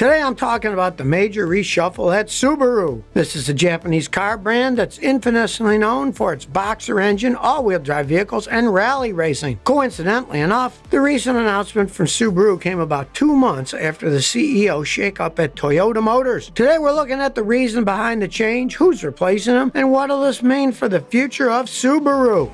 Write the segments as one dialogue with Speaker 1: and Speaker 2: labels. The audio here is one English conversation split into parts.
Speaker 1: Today I'm talking about the major reshuffle at Subaru. This is a Japanese car brand that's infamously known for its boxer engine, all-wheel drive vehicles, and rally racing. Coincidentally enough, the recent announcement from Subaru came about two months after the CEO shakeup at Toyota Motors. Today we're looking at the reason behind the change, who's replacing them, and what will this mean for the future of Subaru.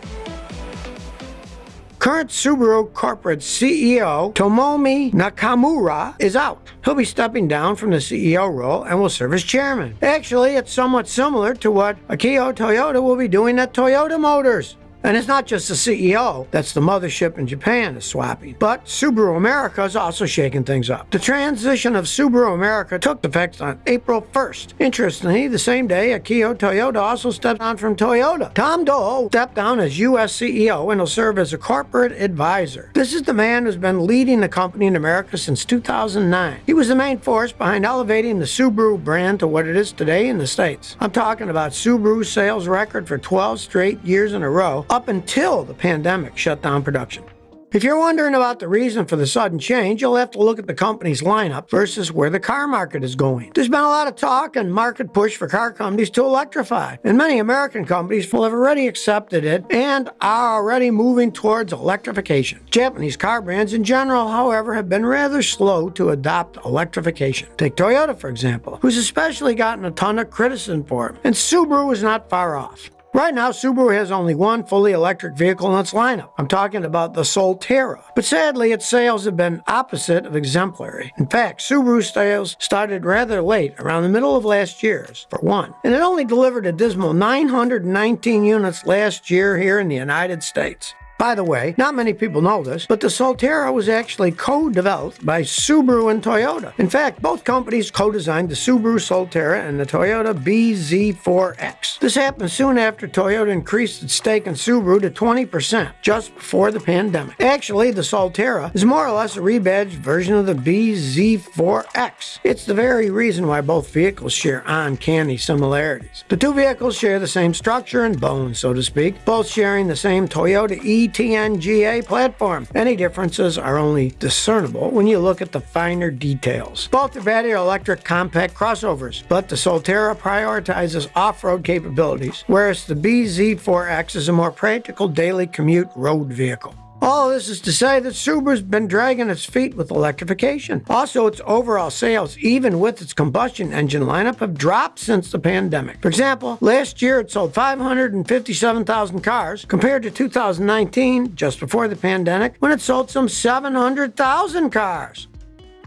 Speaker 1: Current Subaru corporate CEO Tomomi Nakamura is out. He'll be stepping down from the CEO role and will serve as chairman. Actually, it's somewhat similar to what Akio Toyoda will be doing at Toyota Motors. And it's not just the CEO that's the mothership in Japan is swapping, but Subaru America is also shaking things up. The transition of Subaru America took effect on April 1st. Interestingly, the same day, Akio Toyoda also stepped down from Toyota. Tom Doll stepped down as U.S. CEO and will serve as a corporate advisor. This is the man who's been leading the company in America since 2009. He was the main force behind elevating the Subaru brand to what it is today in the States. I'm talking about Subaru's sales record for 12 straight years in a row, up until the pandemic shut down production. If you're wondering about the reason for the sudden change, you'll have to look at the company's lineup versus where the car market is going. There's been a lot of talk and market push for car companies to electrify, and many American companies will have already accepted it and are already moving towards electrification. Japanese car brands in general, however, have been rather slow to adopt electrification. Take Toyota, for example, who's especially gotten a ton of criticism for it, and Subaru is not far off. Right now, Subaru has only one fully electric vehicle in its lineup. I'm talking about the Solterra. But sadly, its sales have been opposite of exemplary. In fact, Subaru sales started rather late, around the middle of last year's, for one. And it only delivered a dismal 919 units last year here in the United States. By the way, not many people know this, but the Solterra was actually co-developed by Subaru and Toyota. In fact, both companies co-designed the Subaru Solterra and the Toyota BZ4X. This happened soon after Toyota increased its stake in Subaru to 20%, just before the pandemic. Actually, the Solterra is more or less a rebadged version of the BZ4X. It's the very reason why both vehicles share uncanny similarities. The two vehicles share the same structure and bones, so to speak, both sharing the same Toyota E ETNGA platform. Any differences are only discernible when you look at the finer details. Both are battery electric compact crossovers, but the Solterra prioritizes off-road capabilities, whereas the BZ4X is a more practical daily commute road vehicle. All this is to say that Subaru's been dragging its feet with electrification. Also, its overall sales, even with its combustion engine lineup, have dropped since the pandemic. For example, last year it sold 557,000 cars, compared to 2019, just before the pandemic, when it sold some 700,000 cars.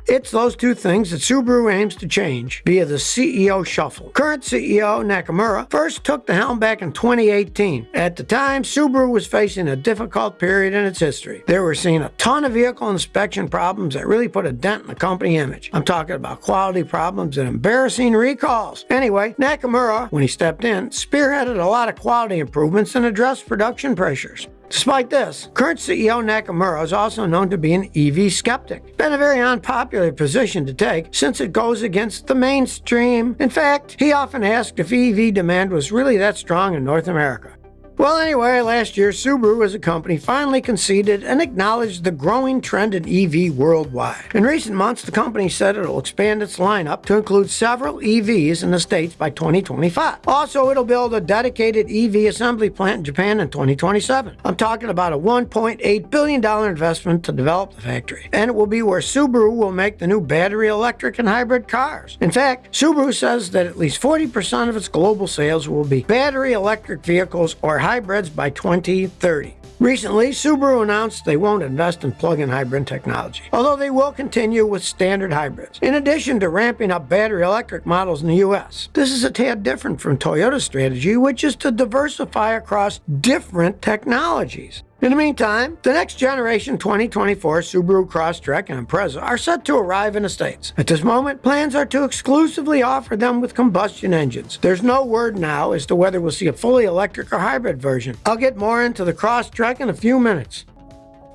Speaker 1: It's those two things that Subaru aims to change via the CEO shuffle. Current CEO Nakamura first took the helm back in 2018. At the time, Subaru was facing a difficult period in its history. They were seeing a ton of vehicle inspection problems that really put a dent in the company image. I'm talking about quality problems and embarrassing recalls. Anyway, Nakamura, when he stepped in, spearheaded a lot of quality improvements and addressed production pressures. Despite this, current CEO Nakamura is also known to be an EV skeptic. It's Been a very unpopular position to take since it goes against the mainstream. In fact, he often asked if EV demand was really that strong in North America. Well, anyway, last year, Subaru as a company finally conceded and acknowledged the growing trend in EV worldwide. In recent months, the company said it'll expand its lineup to include several EVs in the States by 2025. Also, it'll build a dedicated EV assembly plant in Japan in 2027. I'm talking about a $1.8 billion investment to develop the factory, and it will be where Subaru will make the new battery electric and hybrid cars. In fact, Subaru says that at least 40% of its global sales will be battery electric vehicles or hybrids by 2030. Recently, Subaru announced they won't invest in plug-in hybrid technology, although they will continue with standard hybrids, in addition to ramping up battery electric models in the US. This is a tad different from Toyota's strategy, which is to diversify across different technologies. In the meantime, the next generation 2024 Subaru Crosstrek and Impreza are set to arrive in the States. At this moment, plans are to exclusively offer them with combustion engines. There's no word now as to whether we'll see a fully electric or hybrid version. I'll get more into the Crosstrek in a few minutes.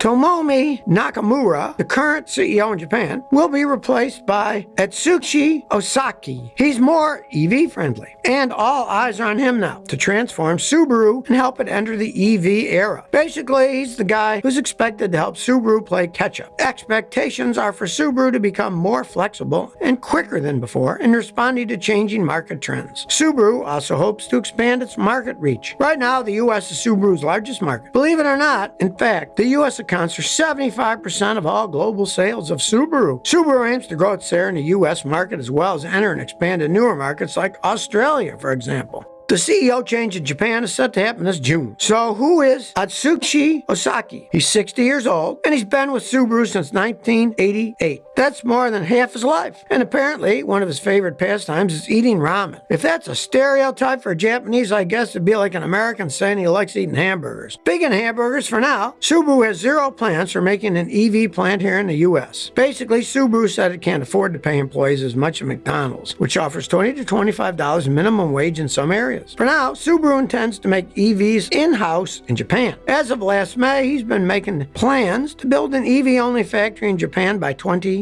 Speaker 1: Tomomi Nakamura, the current CEO in Japan, will be replaced by Atsushi Osaki. He's more EV friendly, and all eyes are on him now to transform Subaru and help it enter the EV era. Basically, he's the guy who's expected to help Subaru play catch up. Expectations are for Subaru to become more flexible and quicker than before in responding to changing market trends. Subaru also hopes to expand its market reach. Right now, the U.S. is Subaru's largest market. Believe it or not, in fact, the U.S. accounts for 75% of all global sales of Subaru. Subaru aims to grow its share in the U.S. market as well as enter and expand in newer markets like Australia, for example. The CEO change in Japan is set to happen this June. So who is Atsushi Osaki? He's 60 years old and he's been with Subaru since 1988. That's more than half his life. And apparently, one of his favorite pastimes is eating ramen. If that's a stereotype for Japanese, I guess it'd be like an American saying he likes eating hamburgers. Big in hamburgers for now, Subaru has zero plans for making an EV plant here in the US. Basically, Subaru said it can't afford to pay employees as much as McDonald's, which offers 20 to $25 minimum wage in some areas. For now, Subaru intends to make EVs in-house in Japan. As of last May, he's been making plans to build an EV-only factory in Japan by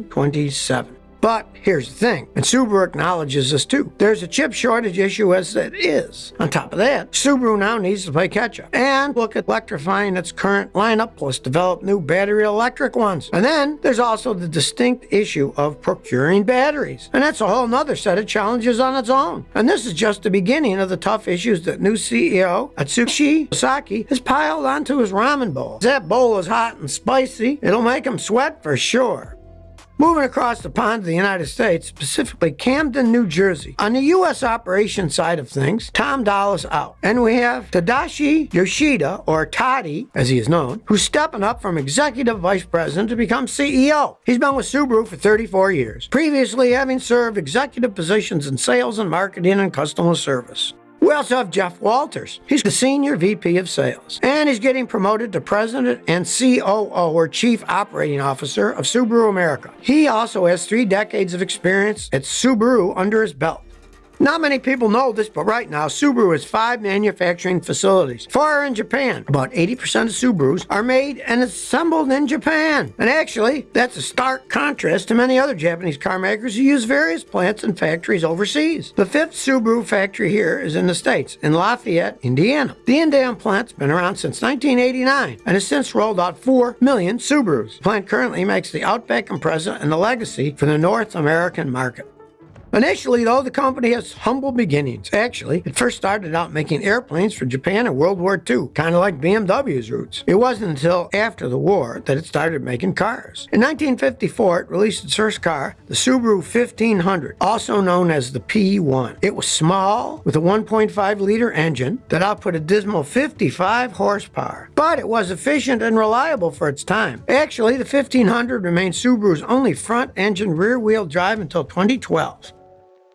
Speaker 1: 2027. But here's the thing, and Subaru acknowledges this too. There's a chip shortage issue as it is. On top of that, Subaru now needs to play catch up and look at electrifying its current lineup plus develop new battery electric ones. And then there's also the distinct issue of procuring batteries. And that's a whole nother set of challenges on its own. And this is just the beginning of the tough issues that new CEO Atsushi Osaki has piled onto his ramen bowl. That bowl is hot and spicy. It'll make him sweat for sure. Moving across the pond to the United States, specifically Camden, New Jersey. On the U.S. operation side of things, Tom Doll's out. And we have Tadashi Yoshida, or Toddy, as he is known, who's stepping up from executive vice president to become CEO. He's been with Subaru for 34 years, previously having served executive positions in sales and marketing and customer service. We also have Jeff Walters. He's the Senior VP of Sales. And he's getting promoted to President and COO, or Chief Operating Officer of Subaru America. He also has three decades of experience at Subaru under his belt. Not many people know this, but right now, Subaru has five manufacturing facilities. Four are in Japan. About 80% of Subarus are made and assembled in Japan. And actually, that's a stark contrast to many other Japanese car makers who use various plants and factories overseas. The fifth Subaru factory here is in the States, in Lafayette, Indiana. The Indiana plant's been around since 1989 and has since rolled out 4 million Subarus. The plant currently makes the Outback Impreza and the Legacy for the North American market. Initially, though, the company has humble beginnings. Actually, it first started out making airplanes for Japan in World War II, kind of like BMW's roots. It wasn't until after the war that it started making cars. In 1954, it released its first car, the Subaru 1500, also known as the P1. It was small, with a 1.5 liter engine that output a dismal 55 horsepower, but it was efficient and reliable for its time. Actually, the 1500 remained Subaru's only front engine rear wheel drive until 2012.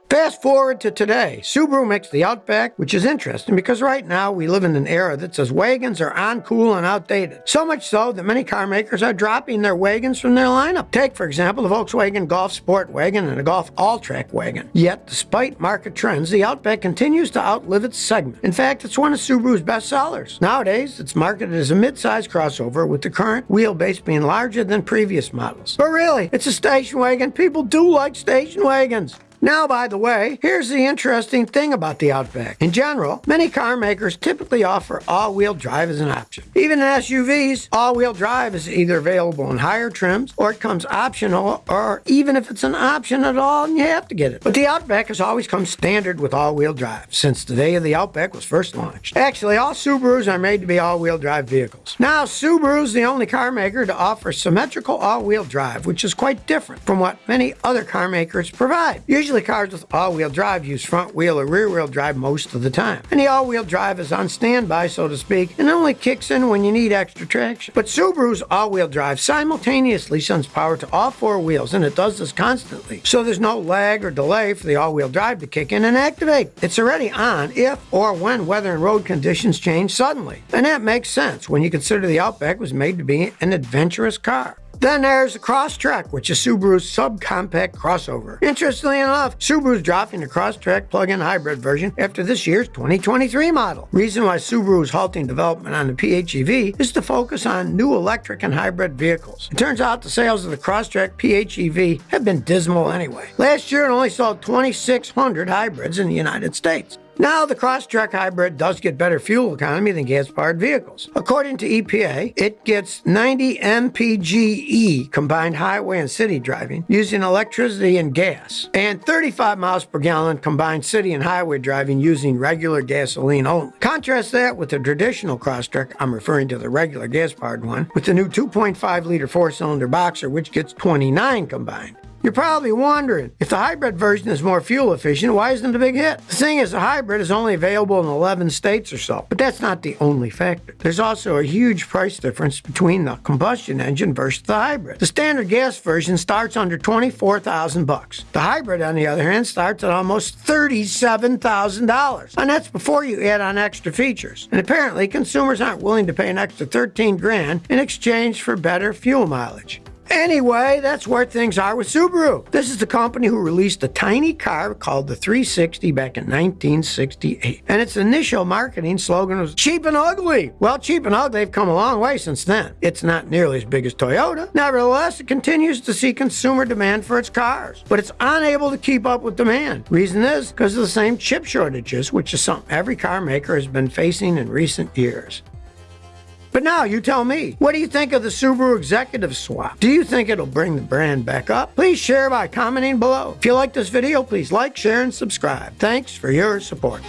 Speaker 1: Fast forward to today, Subaru makes the Outback, which is interesting because right now we live in an era that says wagons are uncool and outdated. So much so that many car makers are dropping their wagons from their lineup. Take, for example, the Volkswagen Golf Sport Wagon and the Golf Alltrack Wagon. Yet, despite market trends, the Outback continues to outlive its segment. In fact, it's one of Subaru's best sellers. Nowadays, it's marketed as a mid-size crossover with the current wheelbase being larger than previous models. But really, it's a station wagon. People do like station wagons. Now, by the way, here's the interesting thing about the Outback. In general, many car makers typically offer all-wheel drive as an option. Even in SUVs, all-wheel drive is either available in higher trims or it comes optional or even if it's an option at all and you have to get it. But the Outback has always come standard with all-wheel drive since the day of the Outback was first launched. Actually, all Subarus are made to be all-wheel drive vehicles. Now, Subaru's the only car maker to offer symmetrical all-wheel drive, which is quite different from what many other car makers provide. Usually Usually cars with all-wheel drive use front wheel or rear wheel drive most of the time. And the all-wheel drive is on standby, so to speak, and only kicks in when you need extra traction. But Subaru's all-wheel drive simultaneously sends power to all four wheels, and it does this constantly. So there's no lag or delay for the all-wheel drive to kick in and activate. It's already on if or when weather and road conditions change suddenly. And that makes sense when you consider the Outback was made to be an adventurous car. Then there's the Crosstrek, which is Subaru's subcompact crossover. Interestingly enough, Subaru's dropping the Crosstrek plug-in hybrid version after this year's 2023 model. Reason why Subaru is halting development on the PHEV is to focus on new electric and hybrid vehicles. It turns out the sales of the Crosstrek PHEV have been dismal anyway. Last year it only sold 2,600 hybrids in the United States. Now, the Crosstrek hybrid does get better fuel economy than gas-powered vehicles. According to EPA, it gets 90 mpge combined highway and city driving using electricity and gas, and 35 miles per gallon combined city and highway driving using regular gasoline only. Contrast that with the traditional Crosstrek, I'm referring to the regular gas-powered one, with the new 2.5-liter four-cylinder Boxer, which gets 29 combined. You're probably wondering, if the hybrid version is more fuel efficient, why isn't it a big hit? The thing is, the hybrid is only available in 11 states or so, but that's not the only factor. There's also a huge price difference between the combustion engine versus the hybrid. The standard gas version starts under 24,000 bucks. The hybrid, on the other hand, starts at almost $37,000, and that's before you add on extra features. And apparently, consumers aren't willing to pay an extra 13 grand in exchange for better fuel mileage. Anyway, that's where things are with Subaru. This is the company who released a tiny car called the 360 back in 1968. And its initial marketing slogan was cheap and ugly. Well, cheap and ugly have come a long way since then. It's not nearly as big as Toyota. Nevertheless, it continues to see consumer demand for its cars, but it's unable to keep up with demand. Reason is because of the same chip shortages, which is something every car maker has been facing in recent years. But now you tell me, what do you think of the Subaru executive swap? Do you think it'll bring the brand back up? Please share by commenting below. If you like this video, please like, share, and subscribe. Thanks for your support.